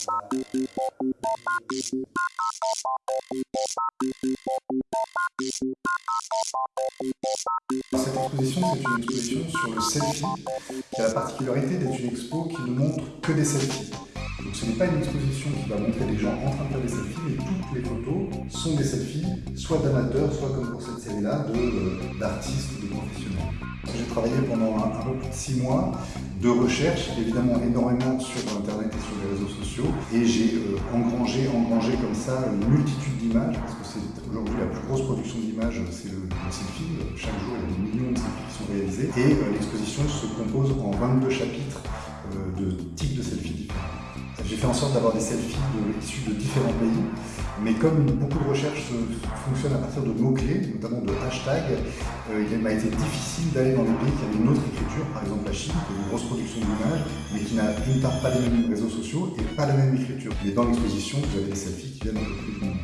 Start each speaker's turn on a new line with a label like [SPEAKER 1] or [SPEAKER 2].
[SPEAKER 1] Cette exposition, c'est une exposition sur le selfie, qui a la particularité d'être une expo qui ne montre que des selfies. Donc ce n'est pas une exposition qui va montrer des gens en train de faire des selfies, mais toutes les photos sont des selfies, soit d'amateurs, soit comme pour cette série-là, euh, d'artistes ou de professionnels. J'ai travaillé pendant un, peu plus de six mois de recherche, évidemment énormément sur et j'ai euh, engrangé, engrangé comme ça une multitude d'images, parce que c'est aujourd'hui la plus grosse production d'images, c'est le, selfie. Chaque jour, il y a des millions de selfies qui sont réalisés, et euh, l'exposition se compose en 22 chapitres de types de selfies différents. J'ai fait en sorte d'avoir des selfies issus de différents pays, mais comme beaucoup de recherches fonctionnent à partir de mots-clés, notamment de hashtags, euh, il m'a été difficile d'aller dans des pays qui avaient une autre écriture, par exemple la Chine, qui a une grosse production d'images, qui n'a d'une part pas les mêmes réseaux sociaux et pas la même écriture. Mais dans l'exposition, vous avez des selfies qui viennent un peu plus du monde.